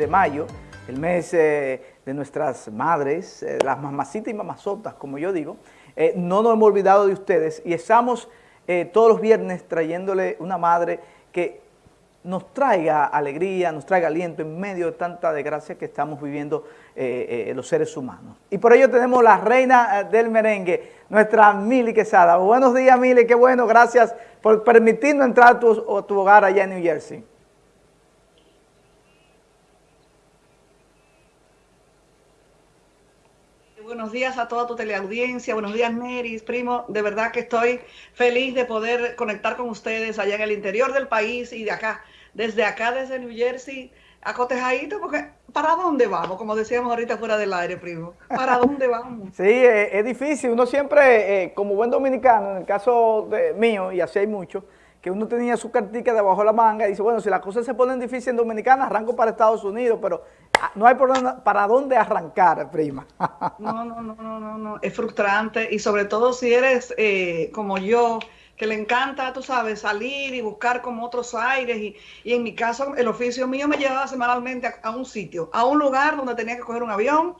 de mayo, el mes de nuestras madres, las mamacitas y mamazotas, como yo digo, no nos hemos olvidado de ustedes y estamos todos los viernes trayéndole una madre que nos traiga alegría, nos traiga aliento en medio de tanta desgracia que estamos viviendo eh, eh, los seres humanos. Y por ello tenemos la reina eh, del merengue, nuestra Mili Quesada. Buenos días, Mili, qué bueno, gracias por permitirnos entrar a tu, a tu hogar allá en New Jersey. Buenos días a toda tu teleaudiencia, buenos días Neris, primo, de verdad que estoy feliz de poder conectar con ustedes allá en el interior del país y de acá, desde acá, desde New Jersey, acotejadito, porque ¿para dónde vamos? Como decíamos ahorita fuera del aire, primo, ¿para dónde vamos? Sí, eh, es, difícil, uno siempre, eh, como buen dominicano, en el caso de mío, y así hay muchos, que uno tenía su cartica debajo de la manga y dice, bueno, si las cosas se ponen difíciles en Dominicana, arranco para Estados Unidos, pero ah, no hay para dónde arrancar, prima. No, no, no, no, no, no, es frustrante y sobre todo si eres eh, como yo, que le encanta, tú sabes, salir y buscar como otros aires y, y en mi caso el oficio mío me llevaba semanalmente a, a un sitio, a un lugar donde tenía que coger un avión,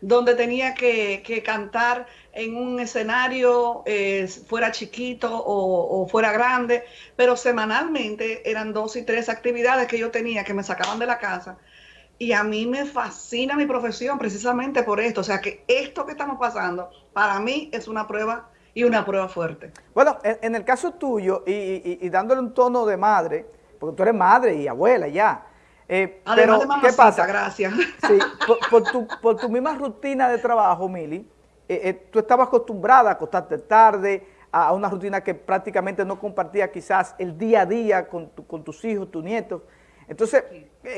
donde tenía que, cantar en un escenario, eh, fuera chiquito o, fuera grande, pero semanalmente eran dos y tres actividades que yo tenía que me sacaban de la casa. Y a mí me fascina mi profesión precisamente por esto. O sea que esto que estamos pasando, para mí es una prueba y una prueba fuerte. Bueno, en, el caso tuyo, y, y dándole un tono de madre, porque tú eres madre y abuela ya, eh, Además pero, ¿qué pasa? gracias. Sí, por, tu, misma rutina de trabajo, Mili, eh, eh, tú estabas acostumbrada a acostarte tarde, a, una rutina que prácticamente no compartía quizás el día a día con, tus hijos, tus nietos. Entonces,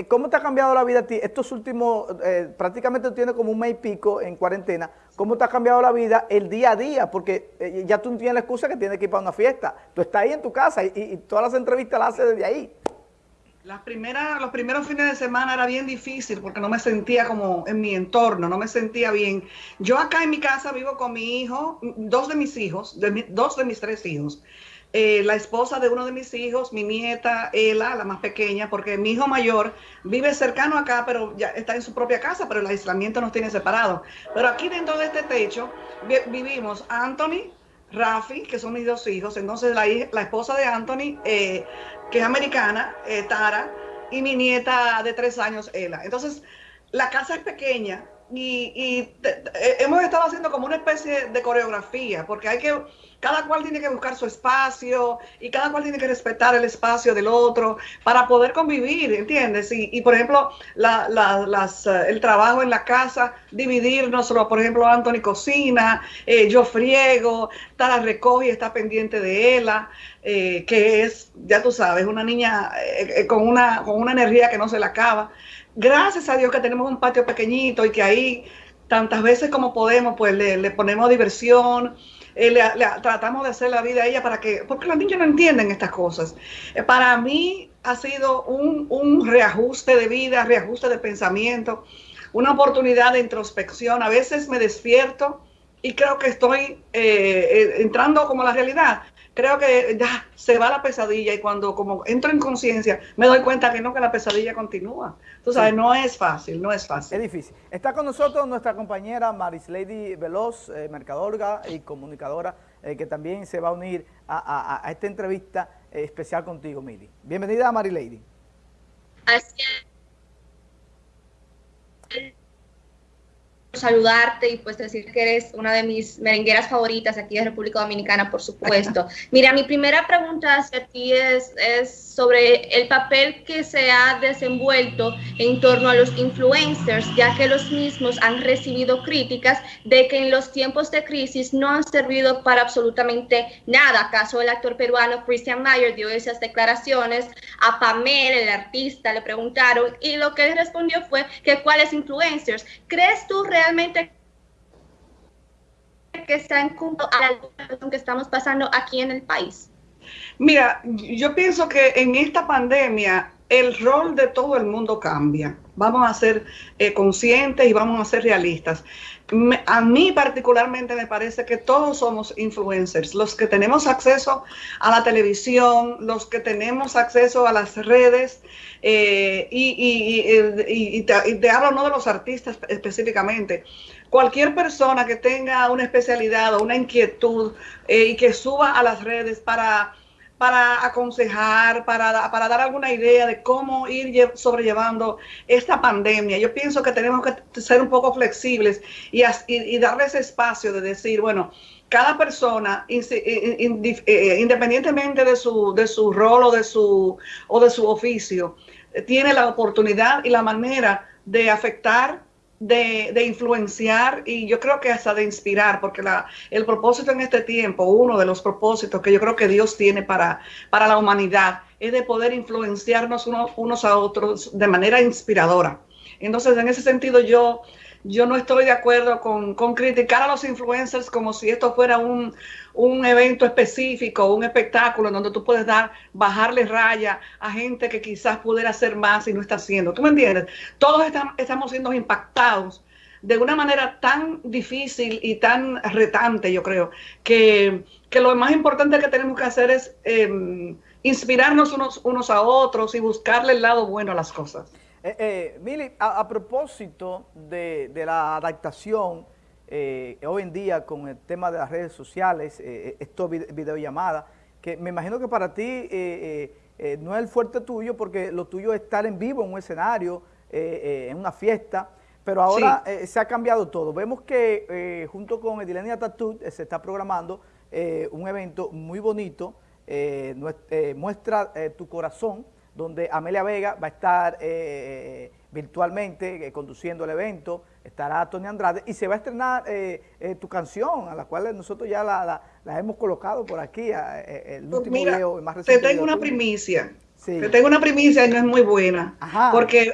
¿cómo te ha cambiado la vida a ti? Estos últimos, prácticamente tú tienes como un mes y pico en cuarentena. ¿Cómo te ha cambiado la vida el día a día? Porque ya tú tienes la excusa que tienes que ir para una fiesta. Tú estás ahí en tu casa y, y todas las entrevistas las haces desde ahí. Las primeras, los primeros fines de semana era bien difícil porque no me sentía como en mi entorno, no me sentía bien. Yo acá en mi casa vivo con mi hijo, dos de mis hijos, dos de mis tres hijos. Eh, la esposa de uno de mis hijos, mi nieta, Ela, la más pequeña, porque mi hijo mayor vive cercano acá, pero ya está en su propia casa, pero el aislamiento nos tiene separados. Pero aquí dentro de este techo vivimos Anthony, Rafi, que son mis dos hijos, entonces la, la esposa de Anthony, eh, que es americana, eh, Tara, y mi nieta de tres años, Ela. Entonces, la casa es pequeña y, eh, hemos estado haciendo como una especie de coreografía, porque hay que cada cual tiene que buscar su espacio y cada cual tiene que respetar el espacio del otro para poder convivir, ¿entiendes? Y, por ejemplo, las, eh, el trabajo en la casa, dividirnos, por ejemplo, Anthony cocina, eh, yo friego, Tara recoge y está pendiente de ella, eh, que es, ya tú sabes, una niña con, una, con una energía que no se le acaba. Gracias a Dios que tenemos un patio pequeñito y que ahí tantas veces como podemos, pues le, ponemos diversión, eh, le, tratamos de hacer la vida a ella para que, porque los niños no entienden estas cosas. Eh, para mí ha sido un, reajuste de vida, reajuste de pensamiento, una oportunidad de introspección. A veces me despierto y creo que estoy eh, entrando como la realidad creo que ya se va la pesadilla y cuando como entro en conciencia me doy cuenta que no, que la pesadilla continúa. Tú sabes, no es fácil, no es fácil. Es difícil. Está con nosotros nuestra compañera Maris Lady Veloz, eh, mercadóloga y comunicadora, eh, que también se va a unir a, esta entrevista eh, especial contigo, Mili. Bienvenida a Maris Lady. Saludarte y pues decir que eres una de mis merengueras favoritas aquí de República Dominicana, por supuesto. Mira, mi primera pregunta hacia ti es, es sobre el papel que se ha desenvuelto en torno a los influencers, ya que los mismos han recibido críticas de que en los tiempos de crisis no han servido para absolutamente nada. Caso el actor peruano Christian Mayer dio esas declaraciones a Pamela, el artista, le preguntaron y lo que él respondió fue que cuáles influencers. ¿Crees tú realmente que están cumpliendo a la situación que estamos pasando aquí en el país? Mira, yo pienso que en esta pandemia el rol de todo el mundo cambia. Vamos a ser eh, conscientes y vamos a ser realistas. A mí particularmente me parece que todos somos influencers, los que tenemos acceso a la televisión, los que tenemos acceso a las redes, eh, y, te, hablo no de los artistas específicamente, cualquier persona que tenga una especialidad o una inquietud eh, y que suba a las redes para para aconsejar, para, para dar alguna idea de cómo ir sobrellevando esta pandemia. Yo pienso que tenemos que ser un poco flexibles y, y, darle ese espacio de decir, bueno, cada persona, eh, independientemente de su, de su rol o de su, o de su oficio, tiene la oportunidad y la manera de afectar de, influenciar y yo creo que hasta de inspirar, porque la, el propósito en este tiempo, uno de los propósitos que yo creo que Dios tiene para, para la humanidad, es de poder influenciarnos unos a otros de manera inspiradora. Entonces, en ese sentido, yo yo no estoy de acuerdo con, criticar a los influencers como si esto fuera un, evento específico, un espectáculo en donde tú puedes dar, bajarle raya a gente que quizás pudiera hacer más y no está haciendo. ¿Tú me entiendes? Todos estamos siendo impactados de una manera tan difícil y tan retante, yo creo, que, lo más importante que tenemos que hacer es em, inspirarnos unos, unos a otros y buscarle el lado bueno a las cosas. Eh, eh, Mili, a, propósito de, la adaptación eh, hoy en día con el tema de las redes sociales, eh, esto videollamadas, que me imagino que para ti no es el fuerte tuyo porque lo tuyo es estar en vivo en un escenario, en una fiesta, pero ahora se ha cambiado todo. Vemos que junto con Edilenia Tatut se está programando un evento muy bonito, muestra tu corazón, donde Amelia Vega va a estar eh, eh, virtualmente eh, conduciendo el evento, estará Tony Andrade y se va a estrenar tu canción, a la cual nosotros ya la, hemos colocado por aquí, el pues último video más reciente. Te tengo una primicia. Te tengo una primicia y no es muy buena, porque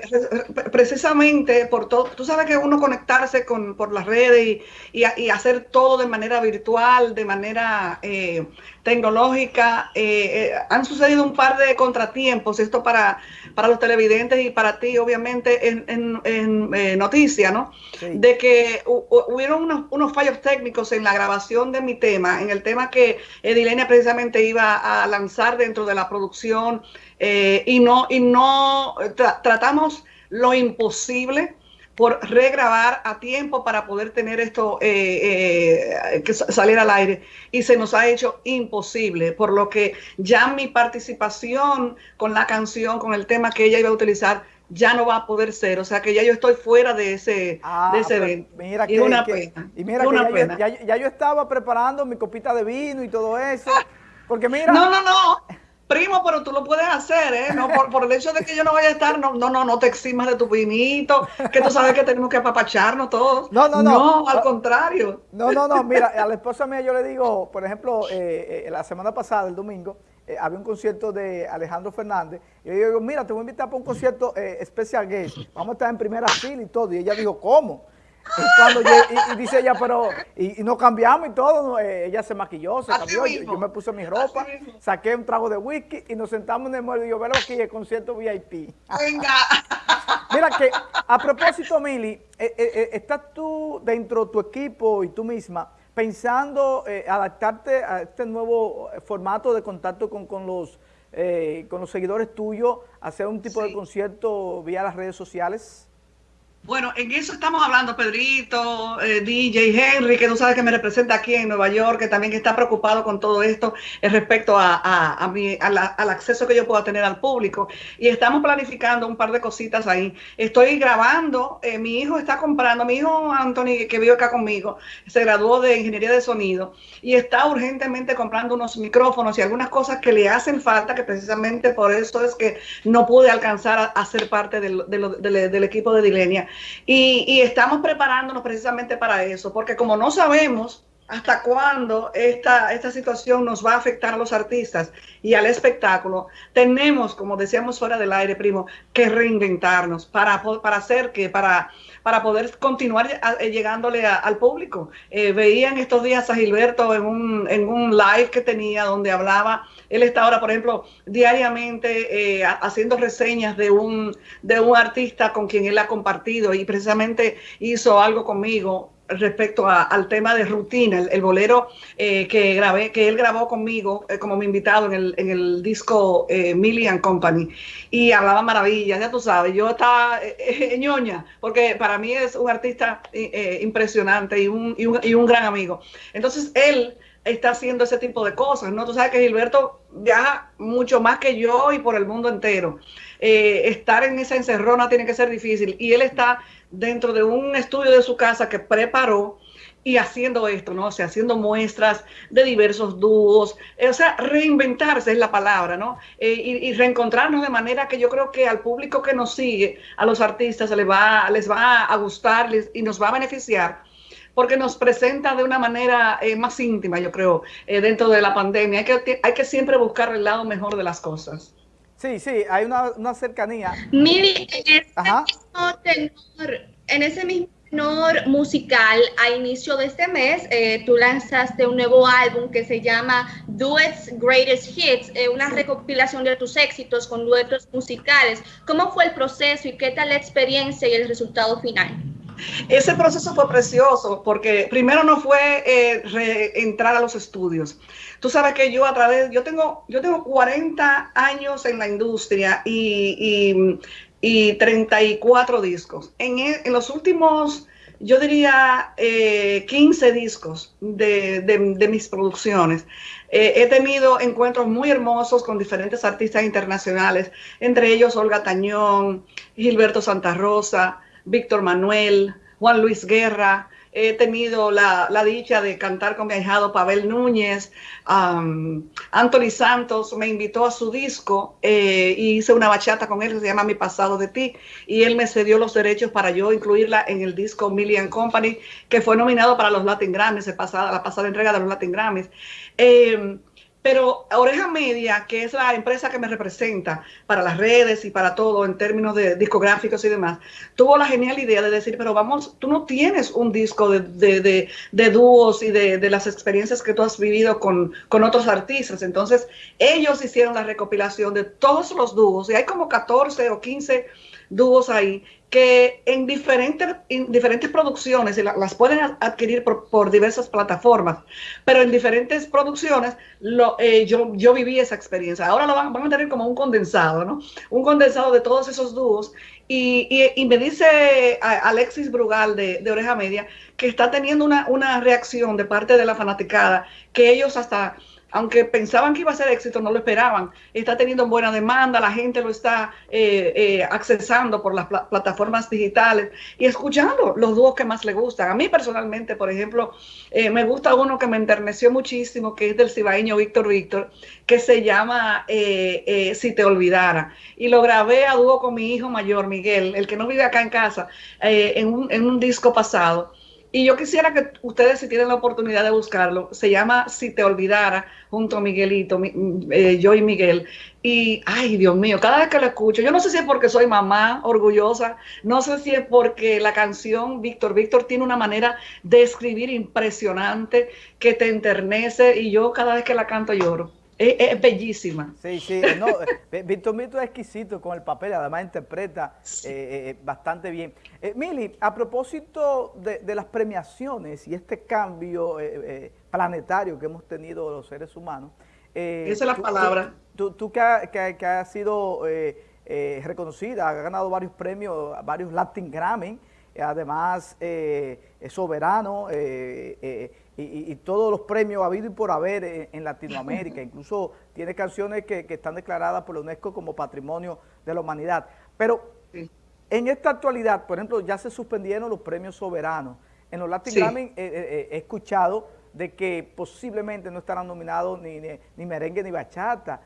precisamente por todo, tú sabes que uno conectarse con, por las redes y, y, hacer todo de manera virtual, de manera eh, tecnológica, eh, eh, han sucedido un par de contratiempos, esto para, para los televidentes y para ti obviamente en, en, en noticia, ¿no? De que hubieron unos, unos fallos técnicos en la grabación de mi tema, en el tema que Edilenia precisamente iba a lanzar dentro de la producción eh, y no, y no tratamos lo imposible por regrabar a tiempo para poder tener esto eh, eh, que salir al aire y se nos ha hecho imposible, por lo que ya mi participación con la canción, con el tema que ella iba a utilizar, ya no va a poder ser, o sea que ya yo estoy fuera de ese, ah, de ese evento. Mira y una pena. Y mira que ya, ya, yo estaba preparando mi copita de vino y todo eso, porque mira... No, no, no primo, pero tú lo puedes hacer, ¿eh? No, por, el hecho de que yo no vaya a estar, no, no, no, no te eximas de tu vinito, que tú sabes que tenemos que apapacharnos todos. No, no, no. No, al contrario. No, no, no, mira, a la esposa mía yo le digo, por ejemplo, eh, eh, la semana pasada, el domingo, eh, había un concierto de Alejandro Fernández, y yo digo, mira, te voy a invitar para un concierto especial gay, vamos a estar en primera fila y todo, y ella dijo, ¿cómo? Y, cuando y, dice ella, pero, y, nos cambiamos y todo, eh, ella se maquilló, se cambió, yo, me puse mi ropa, saqué un trago de whisky y nos sentamos en el mueble y yo, veo aquí el concierto VIP. Venga. Mira que, a propósito, Mili, eh, eh, ¿estás tú dentro de tu equipo y tú misma pensando adaptarte a este nuevo formato de contacto con, con los con los seguidores tuyos, hacer un tipo de concierto vía las redes sociales? Bueno, en eso estamos hablando, Pedrito, eh, DJ Henry, que tú sabes que me representa aquí en Nueva York, que también está preocupado con todo esto respecto a, mi, al acceso que yo pueda tener al público. Y estamos planificando un par de cositas ahí. Estoy grabando, eh, mi hijo está comprando, mi hijo Anthony, que vive acá conmigo, se graduó de Ingeniería de Sonido y está urgentemente comprando unos micrófonos y algunas cosas que le hacen falta, que precisamente por eso es que no pude alcanzar a, ser parte del equipo de Dilenia. Y, estamos preparándonos precisamente para eso, porque como no sabemos hasta cuándo esta, esta situación nos va a afectar a los artistas y al espectáculo. Tenemos, como decíamos fuera del aire, primo, que reinventarnos para, para hacer que, para, para poder continuar eh, llegándole al público. Eh, veían estos días a Gilberto en un, en un live que tenía donde hablaba, él está ahora, por ejemplo, diariamente eh, haciendo reseñas de un, de un artista con quien él ha compartido y precisamente hizo algo conmigo respecto al tema de rutina, el, bolero eh, que grabé, que él grabó conmigo eh, como mi invitado en el, en el disco eh, Millian Company y hablaba maravillas, ya tú sabes, yo estaba ñoña, porque para mí es un artista impresionante y un, y, un, y un gran amigo. Entonces él está haciendo ese tipo de cosas, ¿no? Tú sabes que Gilberto viaja mucho más que yo y por el mundo entero. estar en esa encerrona tiene que ser difícil y él está dentro de un estudio de su casa que preparó y haciendo esto, ¿no? O sea, haciendo muestras de diversos dúos, eh, o sea, reinventarse es la palabra, ¿no? Eh, y, reencontrarnos de manera que yo creo que al público que nos sigue, a los artistas, les va, les va a gustar y nos va a beneficiar porque nos presenta de una manera eh, más íntima, yo creo, dentro de la pandemia. Hay que, hay que siempre buscar el lado mejor de las cosas. Sí, sí, hay una, cercanía. Mili, en ese mismo tenor, musical, a inicio de este mes, eh, tú lanzaste un nuevo álbum que se llama Duets Greatest Hits, eh, una recopilación de tus éxitos con duetos musicales. ¿Cómo fue el proceso y qué tal la experiencia y el resultado final? Ese proceso fue precioso porque primero no fue eh, entrar a los estudios. Tú sabes que yo a través, yo tengo, yo tengo 40 años en la industria y, y, 34 discos. En, e, en, los últimos, yo diría, 15 eh, discos de, mis producciones. Eh, he tenido encuentros muy hermosos con diferentes artistas internacionales, entre ellos Olga Tañón, Gilberto Santa Rosa, Víctor Manuel, Juan Luis Guerra, he tenido la, dicha de cantar con mi ahijado Pavel Núñez, Anthony Santos me invitó a su disco eh, y hice una bachata con él que se llama Mi pasado de ti y él me cedió los derechos para yo incluirla en el disco Million Company que fue nominado para los Latin Grammys, la pasada entrega de los Latin Grammys. Eh, pero Oreja Media, que es la empresa que me representa para las redes y para todo en términos de discográficos y demás, tuvo la genial idea de decir, pero vamos, tú no tienes un disco de, dúos y de, las experiencias que tú has vivido con, con otros artistas. Entonces, ellos hicieron la recopilación de todos los dúos y hay como 14 o 15 dúos ahí que en diferentes, diferentes producciones, y las pueden adquirir por, diversas plataformas, pero en diferentes producciones eh, yo, yo viví esa experiencia. Ahora lo van, van, a tener como un condensado, ¿no? Un condensado de todos esos dúos. Y, y, me dice Alexis Brugal de, de, Oreja Media que está teniendo una, una reacción de parte de la fanaticada, que ellos hasta aunque pensaban que iba a ser éxito, no lo esperaban. Está teniendo buena demanda, la gente lo está eh, eh, accesando por las plataformas digitales y escuchando los dúos que más le gustan. A mí personalmente, por ejemplo, eh, me gusta uno que me enterneció muchísimo, que es del cibaeño Víctor Víctor, que se llama Si te olvidara. Y lo grabé a dúo con mi hijo mayor, Miguel, el que no vive acá en casa, en un, en un disco pasado. Y yo quisiera que ustedes, si tienen la oportunidad de buscarlo, se llama Si te olvidara, junto a Miguelito, eh, yo y Miguel. Y, ay, Dios mío, cada vez que lo escucho, yo no sé si es porque soy mamá orgullosa, no sé si es porque la canción Víctor, Víctor tiene una manera de escribir impresionante que te enternece y yo cada vez que la canto lloro. Es, bellísima. Sí, sí, no, eh, Víctor Mito es exquisito con el papel, además interpreta eh, eh, bastante bien. Mili, a propósito de, las premiaciones y este cambio planetario que hemos tenido los seres humanos. Esa es la palabra. Tú, que, has sido reconocida, has ganado varios premios, varios Latin Grammy, además soberano, y, todos los premios habido y por haber en, Latinoamérica. Incluso tiene canciones que, están declaradas por la UNESCO como Patrimonio de la Humanidad. Pero en esta actualidad, por ejemplo, ya se suspendieron los premios soberanos. En los Latin Grammy eh, eh, eh, he escuchado de que posiblemente no estarán nominados ni, ni, merengue ni bachata.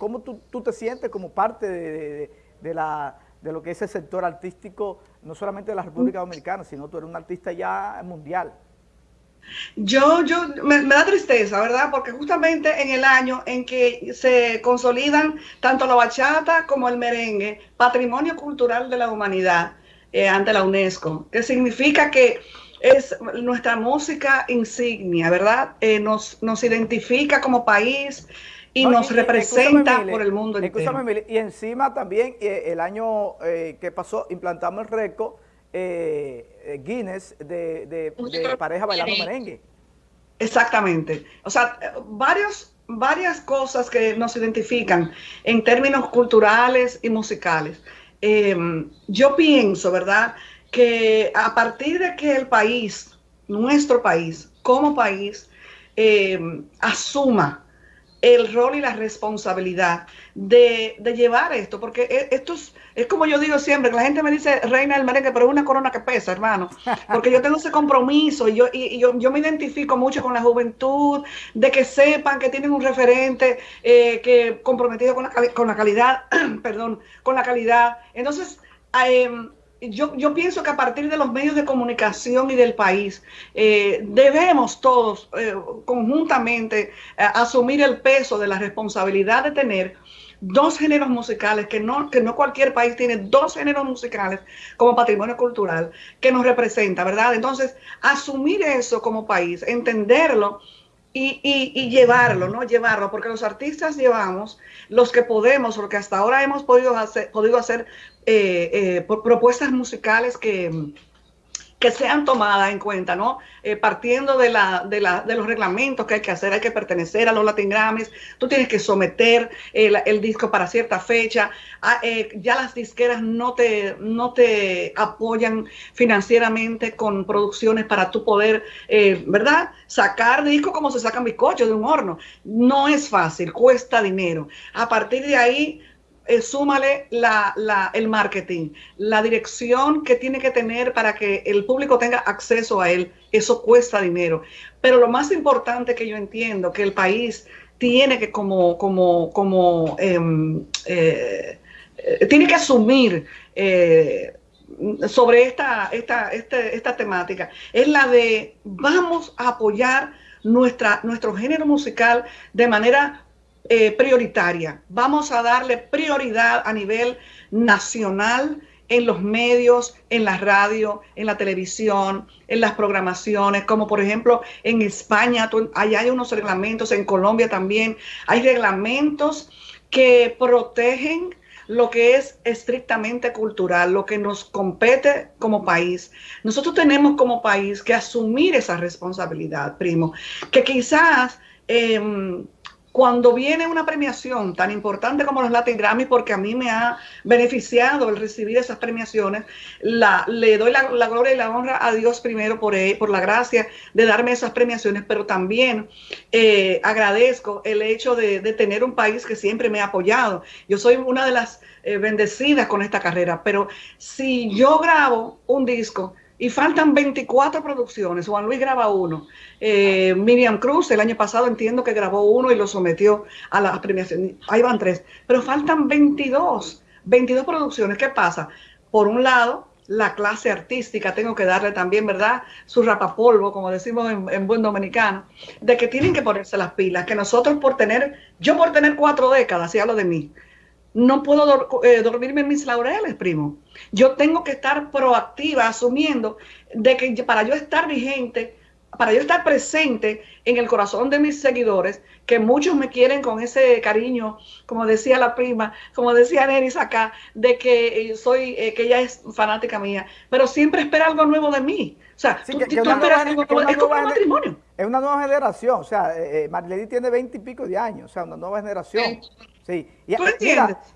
¿Cómo tú, te sientes como parte de, la, de lo que es el sector artístico, no solamente de la República Dominicana, sino tú eres un artista ya mundial? Yo, yo, me, da tristeza, ¿verdad? Porque justamente en el año en que se consolidan tanto la bachata como el merengue, patrimonio cultural de la humanidad eh, ante la UNESCO, que significa que es nuestra música insignia, ¿verdad? Eh, nos, nos identifica como país y nos representa por el mundo entero. y encima también eh, el año que pasó implantamos el récord eh, Guinness de, pareja bailando merengue. Exactamente. O sea, varios, varias cosas que nos identifican en términos culturales y musicales. Em, yo pienso, ¿verdad?, que a partir de que el país, nuestro país, como país, em, asuma el rol y la responsabilidad de, llevar esto, porque e, esto es, como yo digo siempre, que la gente me dice reina del merengue, pero es una corona que pesa, hermano, porque yo tengo ese compromiso y yo, y, yo, me identifico mucho con la juventud, de que sepan que tienen un referente eh, que comprometido con la, con la calidad, perdón, con la calidad. Entonces, eh, yo, yo, pienso que a partir de los medios de comunicación y del país, eh, debemos todos eh, conjuntamente eh, asumir el peso de la responsabilidad de tener dos géneros musicales, que no, que no cualquier país tiene dos géneros musicales como patrimonio cultural que nos representa, ¿verdad? Entonces, asumir eso como país, entenderlo y, y, llevarlo, ¿no? Llevarlo, porque los artistas llevamos los que podemos, lo que hasta ahora hemos podido hacer, podido hacer eh, eh, propuestas musicales que, que sean tomadas en cuenta, ¿no? Eh, partiendo de, la, de, la, de, los reglamentos que hay que hacer, hay que pertenecer a los Latin Grammys, tú tienes que someter el, disco para cierta fecha, ah, ya las disqueras no te, no te apoyan financieramente con producciones para tú poder, ¿verdad? Sacar discos como se sacan bizcochos de un horno. No es fácil, cuesta dinero. A partir de ahí eh, súmale la, el marketing, la dirección que tiene que tener para que el público tenga acceso a él. Eso cuesta dinero. Pero lo más importante que yo entiendo, que el país tiene que como, como, como, em, eh, eh, tiene que asumir sobre esta, esta, este, esta temática, es la de vamos a apoyar nuestra, nuestro género musical de manera eh, prioritaria. Vamos a darle prioridad a nivel nacional en los medios, en la radio, en la televisión, en las programaciones, como por ejemplo en España, allá hay unos reglamentos, en Colombia también hay reglamentos que protegen lo que es estrictamente cultural, lo que nos compete como país. Nosotros tenemos como país que asumir esa responsabilidad, primo, que quizás... Em, cuando viene una premiación tan importante como los Latin Grammy, porque a mí me ha beneficiado el recibir esas premiaciones, le doy la, gloria y la honra a Dios primero por, eh, por la gracia de darme esas premiaciones, pero también eh, agradezco el hecho de, tener un país que siempre me ha apoyado. Yo soy una de las eh, bendecidas con esta carrera, pero si yo grabo un disco, y faltan 24 producciones. Juan Luis graba uno. Eh, Miriam Cruz el año pasado entiendo que grabó uno y lo sometió a la premiación. Ahí van tres. Pero faltan 22. 22 producciones. ¿Qué pasa? Por un lado, la clase artística, tengo que darle también, ¿verdad? Su rapapolvo, como decimos en, en, buen dominicano, de que tienen que ponerse las pilas, que nosotros por tener, yo por tener cuatro décadas, y hablo de mí, no puedo eh, dormirme en mis laureles, primo. Yo tengo que estar proactiva, asumiendo de que para yo estar vigente, para yo estar presente en el corazón de mis seguidores, que muchos me quieren con ese cariño, como decía la prima, como decía Neris acá, de que soy, eh, que ella es fanática mía, pero siempre espera algo nuevo de mí. O sea, tú, esperas algo nuevo, es como un matrimonio. Es una nueva generación, o sea, eh, eh tiene veinte y pico de años, o sea, una nueva generación. Sí, y,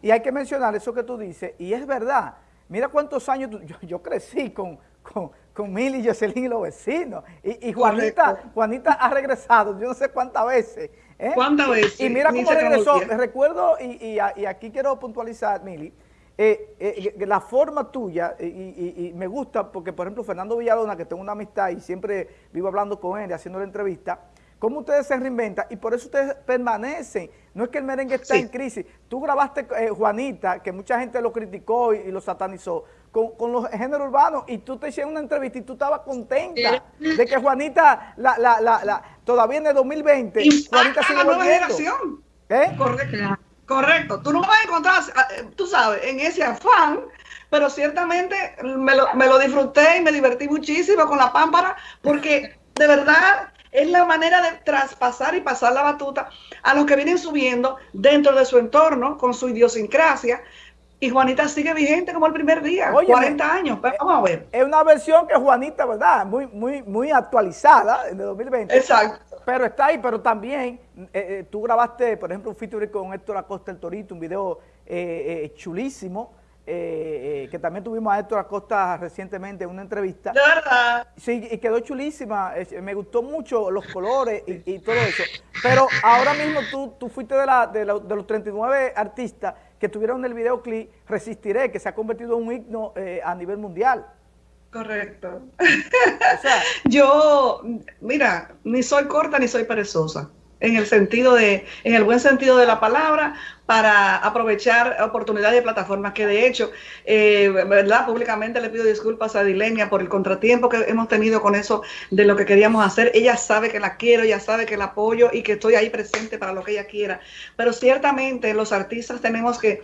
y hay que mencionar eso que tú dices, y es verdad, mira cuántos años, yo, crecí con, con, con Mili, Jocelyn y los vecinos, y, Juanita, Juanita ha regresado, yo no sé cuántas veces. ¿eh? ¿Cuántas veces? Y, mira cómo regresó, recuerdo, y, aquí quiero puntualizar, Mili, eh, eh, la forma tuya, y, me gusta porque, por ejemplo, Fernando Villalona, que tengo una amistad y siempre vivo hablando con él, haciendo la entrevista, cómo ustedes se reinventan y por eso ustedes permanecen. No es que el merengue está en crisis. Tú grabaste, eh, Juanita, que mucha gente lo criticó y, lo satanizó, con, los géneros urbanos y tú te hiciste una entrevista y tú estabas contenta de que Juanita, la, la, la, todavía en el 2020, Juanita sigue la generación. ¿Eh? Correcto. Correcto. Tú no vas a encontrar, eh, tú sabes, en ese afán, pero ciertamente me lo, me lo disfruté y me divertí muchísimo con la pámpara porque de verdad es la manera de traspasar y pasar la batuta a los que vienen subiendo dentro de su entorno con su idiosincrasia. Y Juanita sigue vigente como el primer día, 40 años. Vamos a ver. Es una versión que Juanita, ¿verdad? Muy, muy, muy actualizada el 2020. Exacto. Pero está ahí, pero también eh, eh, tú grabaste, por ejemplo, un feature con Héctor Acosta el Torito, un video eh, chulísimo eh, eh, que también tuvimos a Héctor Acosta recientemente en una entrevista. De verdad. Sí, y quedó chulísima. me gustó mucho los colores y, todo eso. Pero ahora mismo tú, tú fuiste de, la, de, los 39 artistas que tuvieron en el videoclip Resistiré, que se ha convertido en un himno eh, a nivel mundial. Correcto. Yo, mira, ni soy corta ni soy perezosa en el sentido de, en el buen sentido de la palabra, para aprovechar oportunidades de plataformas que de hecho, eh, ¿verdad? Públicamente le pido disculpas a Dilenia por el contratiempo que hemos tenido con eso de lo que queríamos hacer. Ella sabe que la quiero, ella sabe que la apoyo y que estoy ahí presente para lo que ella quiera. Pero ciertamente los artistas tenemos que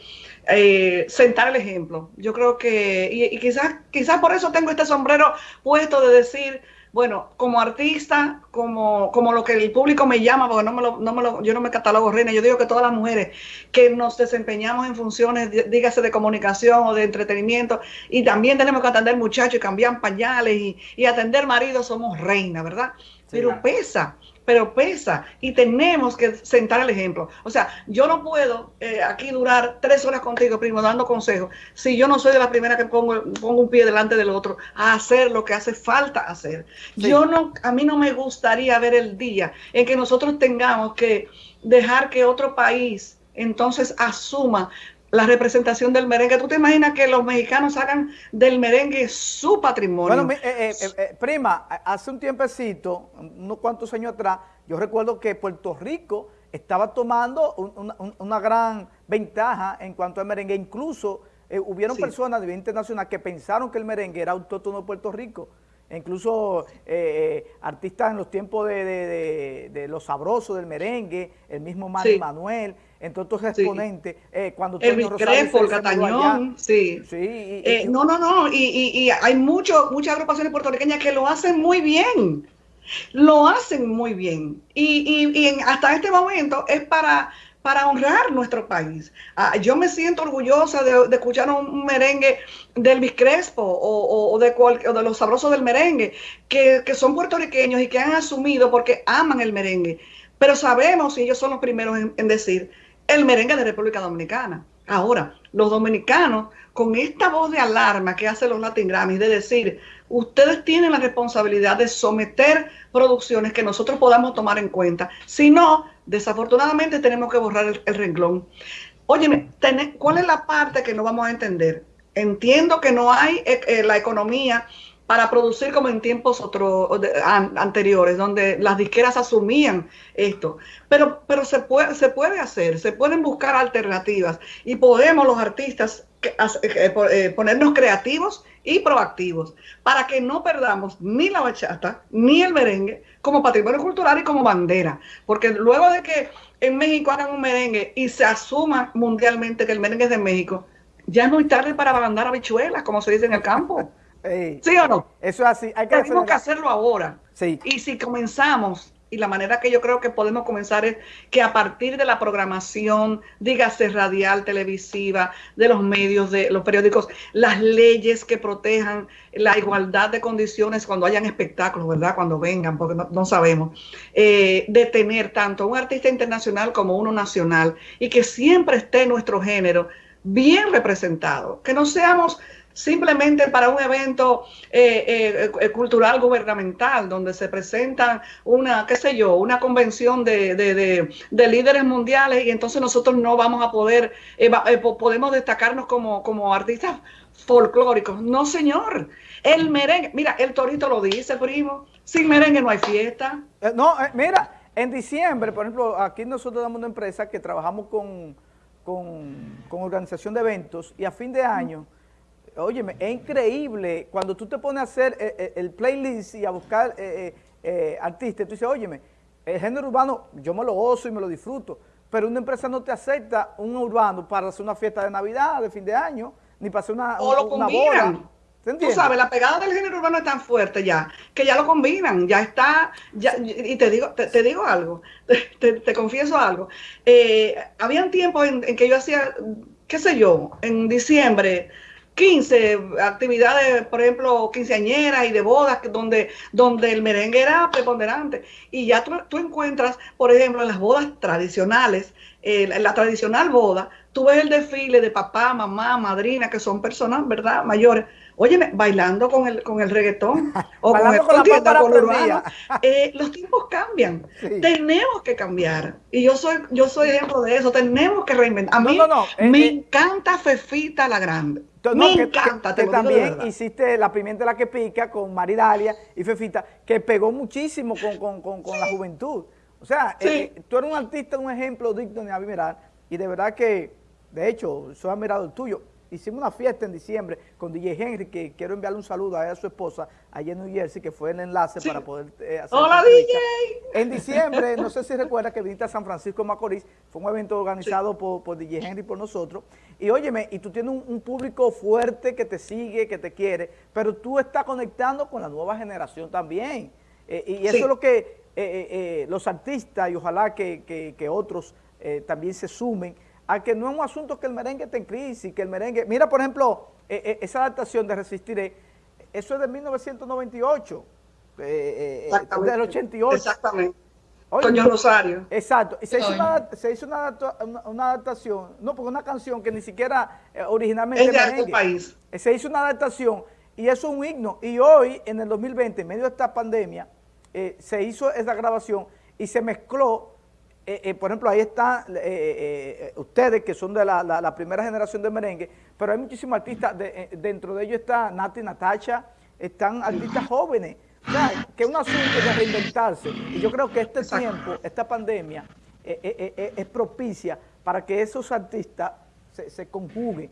eh, sentar el ejemplo. Yo creo que, y, y quizás, quizás por eso tengo este sombrero puesto de decir, bueno, como artista, como, como lo que el público me llama, porque no me lo, no me lo, yo no me catalogo reina, yo digo que todas las mujeres que nos desempeñamos en funciones, dígase de comunicación o de entretenimiento, y también tenemos que atender muchachos y cambiar pañales y, y atender maridos, somos reina, ¿verdad? Pero pesa, pero pesa y tenemos que sentar el ejemplo. O sea, yo no puedo eh, aquí durar tres horas contigo, primo, dando consejos, si yo no soy de la primera que pongo, pongo un pie delante del otro a hacer lo que hace falta hacer. Yo no, a mí no me gustaría ver el día en que nosotros tengamos que dejar que otro país entonces asuma la representación del merengue. ¿Tú te imaginas que los mexicanos hagan del merengue su patrimonio? Bueno, eh, eh, eh, prima, hace un tiempecito, unos cuantos años atrás, yo recuerdo que Puerto Rico estaba tomando una gran ventaja en cuanto al merengue. Incluso hubieron personas a nivel internacional que pensaron que el merengue era autóctono de Puerto Rico. incluso artistas en los tiempos de, los sabrosos del merengue, el mismo Manny Manuel, entre otros exponentes, eh, cuando el Crespo, el Catañón, sí. sí eh, no, no, no, y, hay mucho, muchas agrupaciones puertorriqueñas que lo hacen muy bien, lo hacen muy bien, y, hasta este momento es para para honrar nuestro país. Ah, yo me siento orgullosa de, escuchar un, merengue del Elvis Crespo o, de de los sabrosos del merengue, que, son puertorriqueños y que han asumido porque aman el merengue. Pero sabemos, y ellos son los primeros en decir, el merengue de República Dominicana. Ahora, los dominicanos, con esta voz de alarma que hacen los Latin Grammys, de decir, ustedes tienen la responsabilidad de someter producciones que nosotros podamos tomar en cuenta. Si no, desafortunadamente tenemos que borrar el, renglón. Óyeme, ¿cuál es la parte que no vamos a entender? Entiendo que no hay eh, eh, la economía para producir como en tiempos otros anteriores, donde las disqueras asumían esto. Pero, pero se, puede, se puede hacer, se pueden buscar alternativas y podemos los artistas eh, eh, ponernos creativos y proactivos para que no perdamos ni la bachata ni el merengue como patrimonio cultural y como bandera. Porque luego de que en México hagan un merengue y se asuma mundialmente que el merengue es de México, ya es muy tarde para mandar habichuelas, como se dice en el campo. ¿Sí o no? Eso es así. Hay que Tenemos que hacerlo ahora. Sí. Y si comenzamos, y la manera que yo creo que podemos comenzar es que a partir de la programación, dígase radial, televisiva, de los medios, de los periódicos, las leyes que protejan la igualdad de condiciones cuando hayan espectáculos, ¿verdad? Cuando vengan, porque no, sabemos. Eh, de tener tanto un artista internacional como uno nacional y que siempre esté nuestro género bien representado. Que no seamos simplemente para un evento eh, eh, eh, cultural gubernamental donde se presentan una, qué sé yo, una convención de, líderes mundiales y entonces nosotros no vamos a poder, podemos destacarnos como, como artistas folclóricos. No, señor. El merengue, mira, el torito lo dice, primo, sin merengue no hay fiesta. no, mira, en diciembre, por ejemplo, aquí nosotros damos una empresa que trabajamos con, con, con organización de eventos y a fin de año óyeme, es increíble cuando tú te pones a hacer eh, eh, el, playlist y a buscar artistas, tú dices, óyeme, el género urbano yo me lo gozo y me lo disfruto, pero una empresa no te acepta un urbano para hacer una fiesta de Navidad, de fin de año, ni para hacer una, o lo boda. Tú sabes, la pegada del género urbano es tan fuerte ya, que ya lo combinan, ya está, ya, y te digo, te, digo algo, te, confieso algo. Eh, habían tiempos en, que yo hacía, qué sé yo, en diciembre, 15 actividades, por ejemplo, quinceañeras y de bodas, donde, donde el merengue era preponderante. Y ya tú, encuentras, por ejemplo, en las bodas tradicionales, eh, la tradicional boda, tú ves el desfile de papá, mamá, madrina, que son personas, ¿verdad?, mayores Óyeme, bailando con el, con el reggaetón o con el con urbano, eh, los tiempos cambian. Tenemos que cambiar. Y yo soy, yo soy ejemplo de eso. Tenemos que reinventar. A mí eh, me eh, encanta Fefita la Grande. me encanta. Que, también hiciste la pimienta la que pica con Maridalia y Fefita, que pegó muchísimo con, la juventud. O sea, tú eres un artista, un ejemplo digno de admirar. Y de verdad que, de hecho, soy admirado el tuyo hicimos una fiesta en diciembre con DJ Henry, que quiero enviarle un saludo a, a su esposa allá en New Jersey, que fue el enlace para poder eh, hacer ¡Hola, DJ! En diciembre, no sé si recuerda que viniste a San Francisco de Macorís, fue un evento organizado por, DJ Henry por nosotros, y óyeme, y tú tienes un, público fuerte que te sigue, que te quiere, pero tú estás conectando con la nueva generación también, eh, y eso es lo que eh, los artistas, y ojalá que, que otros también se sumen, a que no es un asunto que el merengue esté en crisis, que el merengue... Mira, por ejemplo, eh, eh, esa adaptación de Resistiré, eso es de 1998, eh, del 88. Exactamente. Oye, Rosario. Exacto. Y se hizo, una, se hizo una, adaptación, no, porque una canción que ni siquiera originalmente es de merengue, país. Se hizo una adaptación y eso es un himno. Y hoy, en el 2020, en medio de esta pandemia, se hizo esa grabación y se mezcló eh, eh, por ejemplo, ahí están eh, ustedes que son de la, primera generación de merengue, pero hay muchísimos artistas, dentro de ellos está Nati Natacha, están artistas jóvenes, o sea, que es un asunto de reinventarse. Y yo creo que este tiempo, esta pandemia, es propicia para que esos artistas se, conjuguen.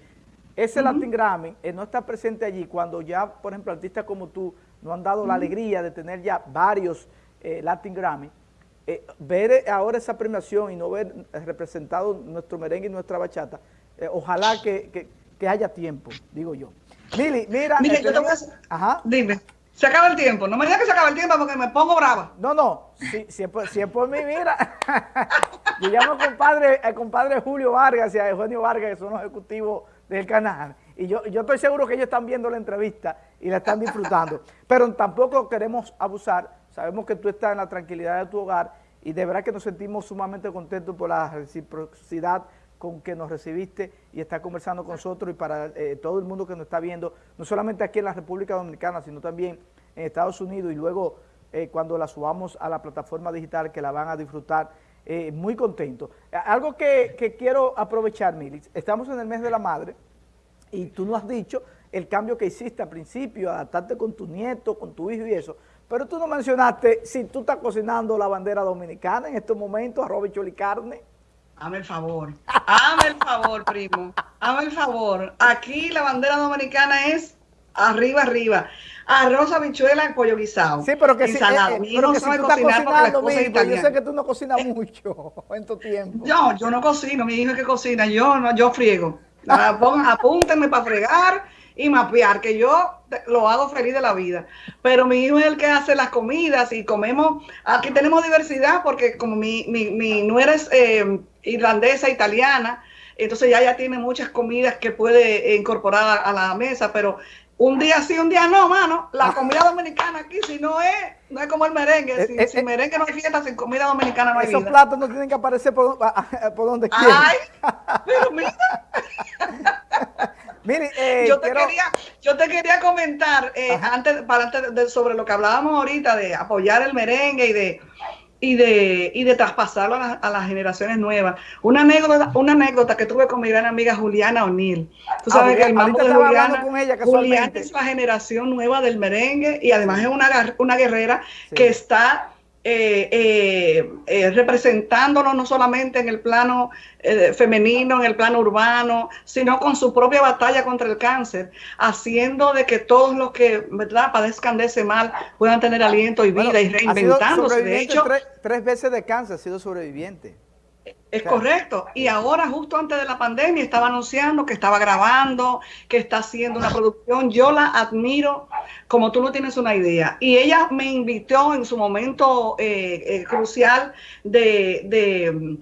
Ese Latin Grammy no está presente allí cuando ya, por ejemplo, artistas como tú nos han dado la alegría de tener ya varios Latin Grammy, eh, ver ahora esa premiación y no ver representado nuestro merengue y nuestra bachata, eh, ojalá que, haya tiempo, digo yo. Mili, mira... Mira, yo te voy a... Ajá. Dime. Se acaba el tiempo. No me digas que se acaba el tiempo porque me pongo brava. No, no. Si, si, es, por, mí, mira. yo llamo al compadre, al compadre Julio Vargas y a Eugenio Vargas, que son los ejecutivos del canal. Y yo, yo estoy seguro que ellos están viendo la entrevista y la están disfrutando. Pero tampoco queremos abusar Sabemos que tú estás en la tranquilidad de tu hogar y de verdad que nos sentimos sumamente contentos por la reciprocidad con que nos recibiste y está conversando con nosotros y para eh, todo el mundo que nos está viendo, no solamente aquí en la República Dominicana, sino también en Estados Unidos y luego eh, cuando la subamos a la plataforma digital que la van a disfrutar, eh, muy contento. Algo que, que quiero aprovechar, Milix, estamos en el mes de la madre y tú nos has dicho el cambio que hiciste al principio, adaptarte con tu nieto, con tu hijo y eso, pero tú no mencionaste si tú estás cocinando la bandera dominicana en estos momentos, arroz, y carne. Hazme el favor, hazme el favor, primo, hazme el favor. Aquí la bandera dominicana es arriba, arriba. Arroz, habichuela, pollo guisado. Sí, pero que si, eh, eh, pero que si tú estás cocinando, mi hijo, yo sé que tú no cocinas mucho en tu tiempo. No, yo no cocino, mi hijo es que cocina, yo no, yo friego. Apúntenme para fregar y mapear, que yo lo hago feliz de la vida. Pero mi hijo es el que hace las comidas y comemos, aquí tenemos diversidad porque como mi, mi, mi nuera es eh, irlandesa, italiana, entonces ya ya tiene muchas comidas que puede incorporar a, la mesa, pero un día sí, un día no, mano. La comida dominicana aquí, si no es, no es como el merengue. Eh, si, eh, sin merengue no hay fiesta, sin comida dominicana no hay Esos platos no tienen que aparecer por, por donde quieran. Ay, pero mira. Eh, yo, te quería, yo te quería comentar eh, antes, para antes de, sobre lo que hablábamos ahorita de apoyar el merengue y de y de, y de traspasarlo a, las generaciones nuevas. Una anécdota, una anécdota que tuve con mi gran amiga Juliana O'Neill. Tú sabes ah, que el mambo de Juliana, con ella, Juliana es la generación nueva del merengue y además es una, una guerrera que está eh, eh, eh, representándonos no solamente en el plano femenino, en el plano urbano, sino con su propia batalla contra el cáncer, haciendo de que todos los que ¿verdad? padezcan de ese mal puedan tener aliento y vida y reinventándose. De hecho, tres veces de cáncer ha sido sobreviviente. Es correcto. Y ahora, justo antes de la pandemia, estaba anunciando que estaba grabando, que está haciendo una producción. Yo la admiro como tú no tienes una idea. Y ella me invitó en su momento eh, eh, crucial de,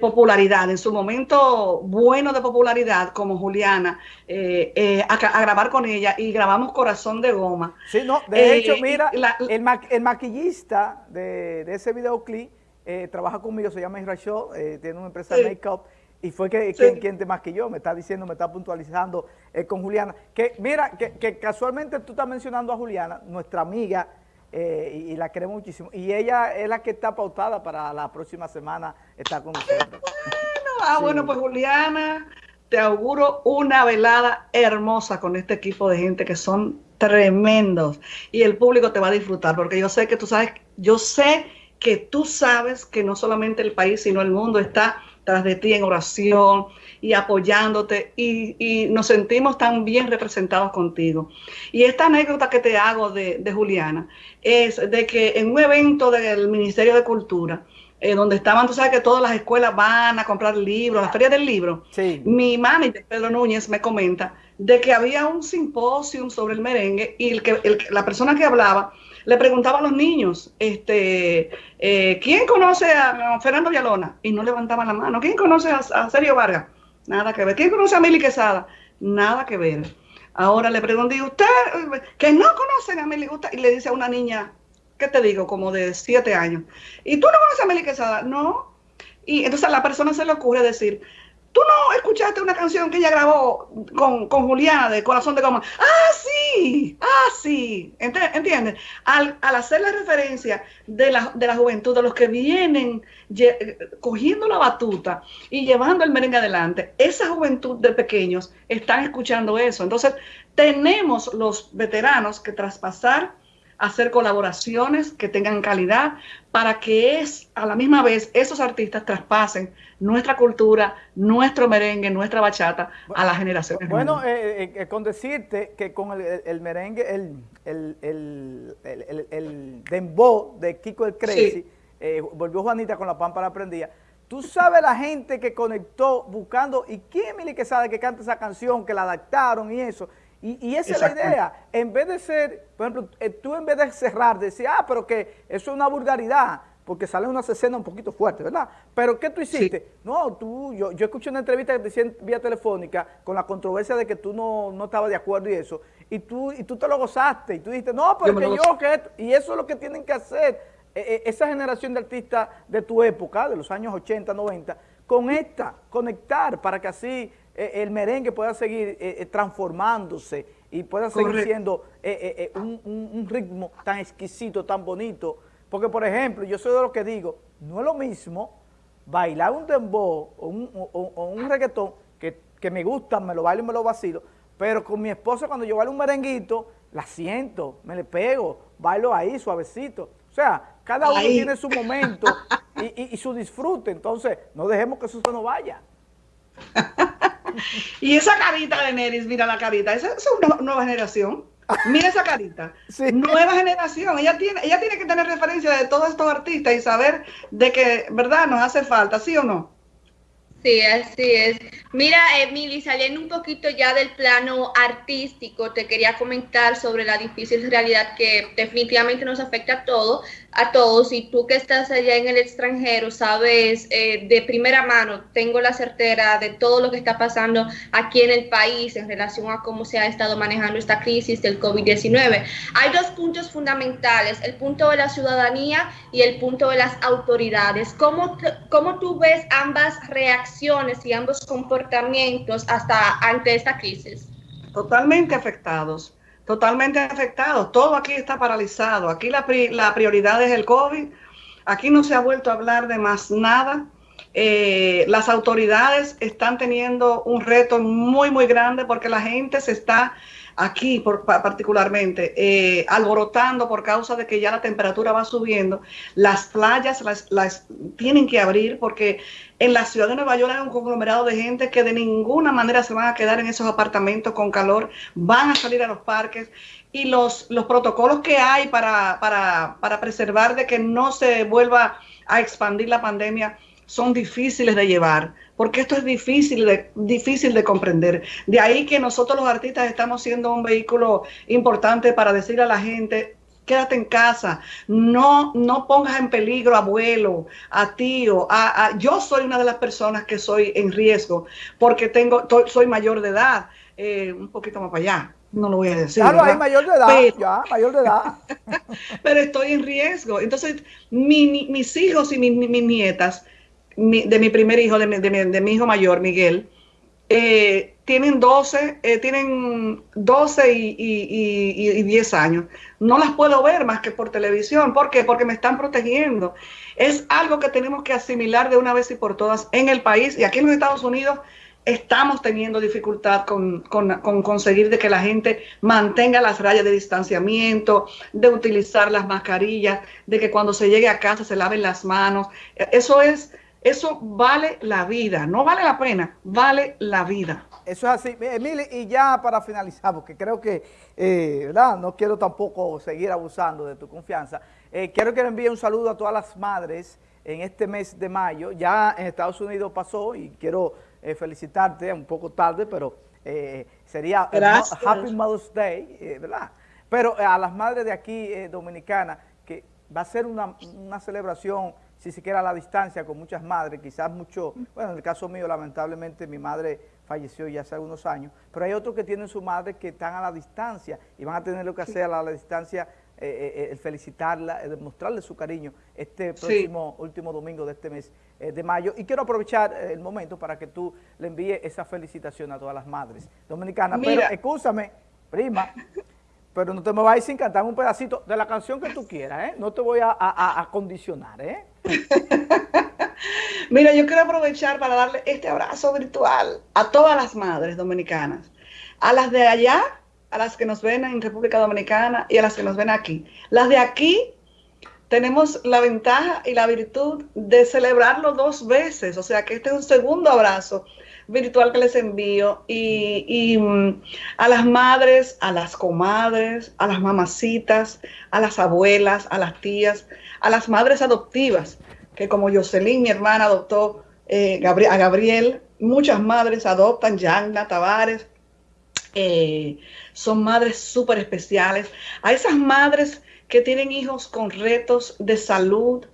popularidad, en su momento bueno de popularidad, como Juliana, eh, a, grabar con ella y grabamos Corazón de Goma. Sí, no, de hecho, mira, el, maquillista de, de ese videoclip eh, trabaja conmigo, se llama Israel Shaw, eh, tiene una empresa de make-up, y fue que, quien, te más que yo, me está diciendo, me está puntualizando eh, con Juliana. Que mira, que, casualmente tú estás mencionando a Juliana, nuestra amiga, y, la queremos muchísimo, y ella es la que está pautada para la próxima semana estar con nosotros. Bueno, ah, bueno, pues Juliana, te auguro una velada hermosa con este equipo de gente que son tremendos, y el público te va a disfrutar, porque yo sé que tú sabes, yo sé que tú sabes que no solamente el país, sino el mundo está tras de ti en oración y apoyándote y, nos sentimos tan bien representados contigo. Y esta anécdota que te hago de, Juliana es de que en un evento del Ministerio de Cultura, eh, donde estaban, tú sabes que todas las escuelas van a comprar libros, la feria del libro, mi manager, Pedro Núñez, me comenta de que había un simposio sobre el merengue y el que, la persona que hablaba le preguntaba a los niños, este, eh, ¿quién conoce a Fernando Villalona? Y no levantaban la mano. ¿Quién conoce a, Sergio Vargas? Nada que ver. ¿Quién conoce a Mili Quesada? Nada que ver. Ahora le pregunté, ¿usted que no conocen a Mili? Y le dice a una niña, ¿qué te digo? Como de siete años. ¿Y tú no conoces a Mili Quesada? No. Y entonces a la persona se le ocurre decir, ¿Tú no escuchaste una canción que ella grabó con, con Juliana de Corazón de Goma? ¡Ah, sí! ¡Ah, sí! ¿Entiendes? Al, hacer la referencia de la, de la juventud, de los que vienen cogiendo la batuta y llevando el merengue adelante, esa juventud de pequeños están escuchando eso. Entonces, tenemos los veteranos que traspasar hacer colaboraciones que tengan calidad para que es a la misma vez esos artistas traspasen nuestra cultura, nuestro merengue, nuestra bachata a las generaciones. Bueno, eh, eh, eh, con decirte que con el, merengue, el, el, el, el, dembow de Kiko el Crazy, volvió Juanita con la pámpara prendida, Tú sabes la gente que conectó buscando, ¿y quién es que sabe que canta esa canción, que la adaptaron y eso? Y, esa es la idea. En vez de ser, por ejemplo, eh, tú en vez de cerrar, decir, ah, pero que eso es una vulgaridad, porque sale una escena un poquito fuerte, ¿verdad? Pero ¿qué tú hiciste? No, tú, yo, yo escuché una entrevista que te decían vía telefónica con la controversia de que tú no, no estabas de acuerdo y eso, y tú, y tú te lo gozaste, y tú dijiste, no, pero que yo, que y eso es lo que tienen que hacer, e, e, esa generación de artistas de tu época, de los años 80, 90, con esta, conectar para que así el merengue pueda seguir eh, eh, transformándose y pueda seguir siendo un, ritmo tan exquisito, tan bonito. Porque, por ejemplo, yo soy de lo que digo, no es lo mismo bailar un dembow o un, reggaetón que, que, me gusta, me lo bailo y me lo vacilo, pero con mi esposa cuando yo bailo un merenguito, la siento, me le pego, bailo ahí suavecito. O sea, cada uno tiene su momento y, su disfrute, entonces no dejemos que eso se nos vaya. y esa carita de Neris, mira la carita, esa, es una nueva generación. Mira esa carita. Nueva generación. Ella tiene, ella tiene que tener referencia de todos estos artistas y saber de que, ¿verdad? Nos hace falta, ¿sí o no? Sí, así es. Mira, Emily, saliendo un poquito ya del plano artístico, te quería comentar sobre la difícil realidad que definitivamente nos afecta a todos, a todos. Y tú que estás allá en el extranjero, sabes eh, de primera mano, tengo la certera de todo lo que está pasando aquí en el país en relación a cómo se ha estado manejando esta crisis del COVID-19. Hay dos puntos fundamentales, el punto de la ciudadanía y el punto de las autoridades. ¿Cómo, cómo tú ves ambas reacciones? y ambos comportamientos hasta ante esta crisis? Totalmente afectados, totalmente afectados. Todo aquí está paralizado. Aquí la, la prioridad es el COVID. Aquí no se ha vuelto a hablar de más nada. Eh, las autoridades están teniendo un reto muy, muy grande porque la gente se está aquí por, particularmente, eh, alborotando por causa de que ya la temperatura va subiendo, las playas las, las, tienen que abrir porque en la ciudad de Nueva York hay un conglomerado de gente que de ninguna manera se van a quedar en esos apartamentos con calor, van a salir a los parques y los, los protocolos que hay para, para, para preservar de que no se vuelva a expandir la pandemia son difíciles de llevar, porque esto es difícil de, difícil de comprender. De ahí que nosotros los artistas estamos siendo un vehículo importante para decirle a la gente, quédate en casa, no, no pongas en peligro a abuelo, a tío, a, yo soy una de las personas que soy en riesgo porque tengo, soy mayor de edad, eh, un poquito más para allá, no lo voy a decir. Claro, hay mayor de edad, ya, mayor de edad. pero estoy en riesgo. Entonces, mis hijos y mis nietas de mi primer hijo, de mi, de mi, hijo mayor, Miguel, eh, tienen 12, eh, tienen 12 y, y, y, 10 años. No las puedo ver más que por televisión. ¿Por qué? Porque me están protegiendo. Es algo que tenemos que asimilar de una vez y por todas en el país. Y aquí en los Estados Unidos estamos teniendo dificultad con, con, con conseguir de que la gente mantenga las rayas de distanciamiento, de utilizar las mascarillas, de que cuando se llegue a casa se laven las manos. Eso es eso vale la vida, no vale la pena, vale la vida. Eso es así. Emily, y ya para finalizar, porque creo que, eh, ¿verdad? No quiero tampoco seguir abusando de tu confianza. Eh, quiero que le envíe un saludo a todas las madres en este mes de mayo. Ya en Estados Unidos pasó y quiero eh, felicitarte, un poco tarde, pero sería Happy Mother's Day, ¿verdad? Pero a las madres de aquí dominicanas, que va a ser una, una celebración si siquiera a la distancia con muchas madres, quizás mucho, bueno, en el caso mío lamentablemente mi madre falleció ya hace algunos años, pero hay otros que tienen su madre que están a la distancia y van a tener lo que hacer a la distancia, eh, eh, eh, el felicitarla, el demostrarle su cariño este próximo último domingo de este mes de mayo. Y quiero aprovechar el momento para que tú le envíes esa felicitación a todas las madres dominicanas. Pero escúchame, prima, pero no te me vayas sin cantar un pedacito de la canción que tú quieras, ¿eh? No te voy a, a, condicionar, ¿eh? Mira, yo quiero aprovechar para darle este abrazo virtual a todas las madres dominicanas, a las de allá, a las que nos ven en República Dominicana y a las que nos ven aquí. Las de aquí tenemos la ventaja y la virtud de celebrarlo dos veces, o sea que este es un segundo abrazo virtual que les envío y, mm, a las madres, a las comadres, a las mamacitas, a las abuelas, a las tías, a las madres adoptivas, que como Jocelyn, mi hermana, adoptó eh, a Gabriel, muchas madres adoptan, Yagna, Tavares, eh, son madres súper especiales. A esas madres que tienen hijos con retos de salud,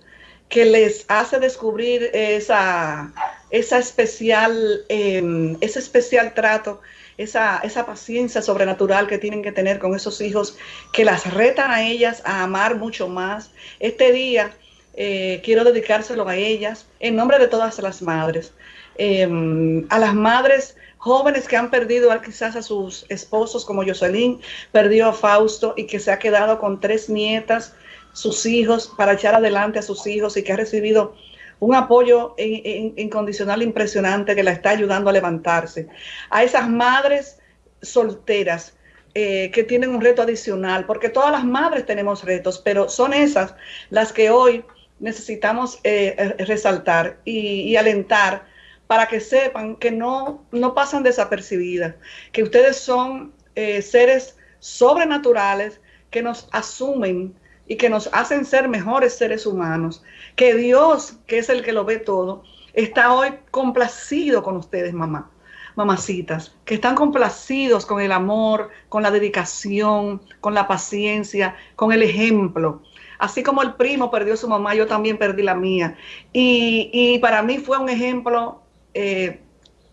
que les hace descubrir esa, esa especial, em, ese especial trato, esa, esa paciencia sobrenatural que tienen que tener con esos hijos, que las retan a ellas a amar mucho más. Este día eh, quiero dedicárselo a ellas en nombre de todas las madres, em, a las madres jóvenes que han perdido quizás a sus esposos como Jocelyn, perdió a Fausto y que se ha quedado con tres nietas sus hijos, para echar adelante a sus hijos y que ha recibido un apoyo incondicional impresionante que la está ayudando a levantarse. A esas madres solteras eh, que tienen un reto adicional, porque todas las madres tenemos retos, pero son esas las que hoy necesitamos eh, resaltar y, alentar para que sepan que no, no pasan desapercibidas, que ustedes son eh, seres sobrenaturales que nos asumen y que nos hacen ser mejores seres humanos, que Dios, que es el que lo ve todo, está hoy complacido con ustedes, mamá, mamacitas, que están complacidos con el amor, con la dedicación, con la paciencia, con el ejemplo. Así como el primo perdió su mamá, yo también perdí la mía. Y, para mí fue un ejemplo eh,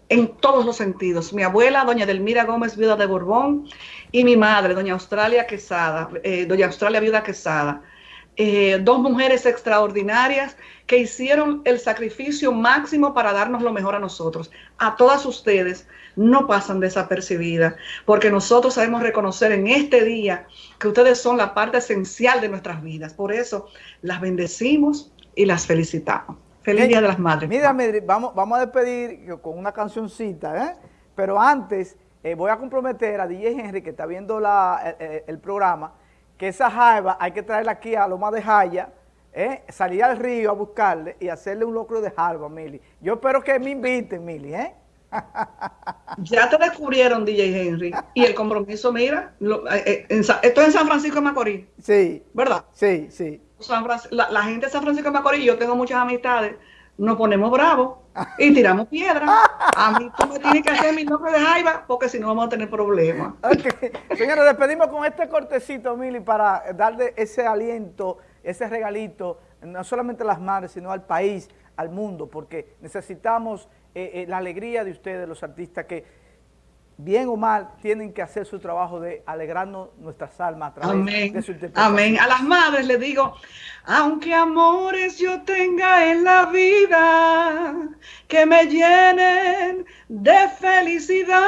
en todos los sentidos. Mi abuela, doña Delmira Gómez, viuda de Borbón, y mi madre, doña Australia Quesada, eh, doña Australia Viuda Quesada. Eh, dos mujeres extraordinarias que hicieron el sacrificio máximo para darnos lo mejor a nosotros. A todas ustedes no pasan desapercibidas, porque nosotros sabemos reconocer en este día que ustedes son la parte esencial de nuestras vidas. Por eso las bendecimos y las felicitamos. Feliz Día de las Madres. Mira, vamos, vamos a despedir con una cancioncita, ¿eh? pero antes eh, voy a comprometer a DJ Henry, que está viendo la, el, programa, que esa jaiba hay que traerla aquí a Loma de Jaya, eh, salir al río a buscarle y hacerle un locro de jaiba, Mili. Yo espero que me inviten, Mili, ¿eh? Ya te descubrieron, DJ Henry. Y el compromiso, mira, eh, esto es en San Francisco de Macorís. Sí. ¿Verdad? Sí, sí. La, la, gente de San Francisco de Macorís, yo tengo muchas amistades nos ponemos bravos y tiramos piedra. A mí tú me tienes que hacer mi nombre de jaiba porque si no vamos a tener problemas. Okay. Señores, despedimos con este cortecito, Mili, para darle ese aliento, ese regalito, no solamente a las madres, sino al país, al mundo, porque necesitamos eh, eh, la alegría de ustedes, los artistas, que bien o mal, tienen que hacer su trabajo de alegrarnos nuestras almas a través de su interpretación. Amén. A las madres les digo, aunque amores yo tenga en la vida que me llenen de felicidad,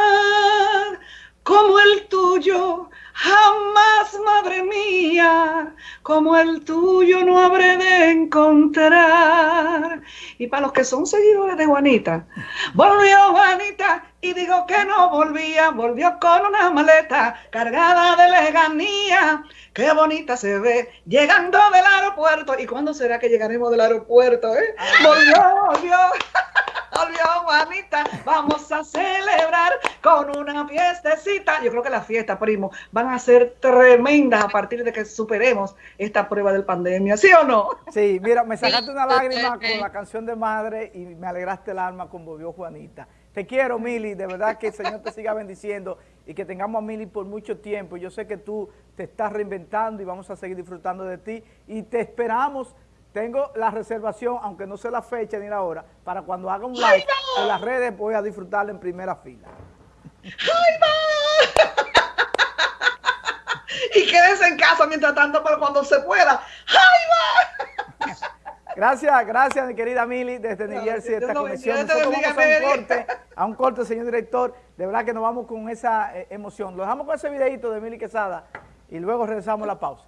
como el tuyo, jamás, madre mía, como el tuyo no habré de encontrar. Y para los que son seguidores de Juanita, volvió Juanita y dijo que no volvía, volvió con una maleta cargada de leganía. Qué bonita se ve llegando del aeropuerto. ¿Y cuándo será que llegaremos del aeropuerto? Eh? Volvió, volvió. Volvió Juanita, vamos a celebrar con una fiestecita. Yo creo que las fiestas, primo, van a ser tremendas a partir de que superemos esta prueba del pandemia, ¿sí o no? Sí, mira, me sacaste una lágrima con la canción de madre y me alegraste el alma con Volvió Juanita. Te quiero, Mili, de verdad que el Señor te siga bendiciendo y que tengamos a Mili por mucho tiempo. Yo sé que tú te estás reinventando y vamos a seguir disfrutando de ti y te esperamos tengo la reservación, aunque no sé la fecha ni la hora, para cuando haga un live en las redes voy a disfrutarla en primera fila. ¡Ay, y quédense en casa mientras tanto, pero cuando se pueda. ¡Ay, Gracias, gracias, mi querida Mili, desde New Jersey, esta conexión. Nosotros vamos a un corte, a un corte, señor director. De verdad que nos vamos con esa eh, emoción. Lo dejamos con ese videito de Mili Quesada y luego regresamos a la pausa.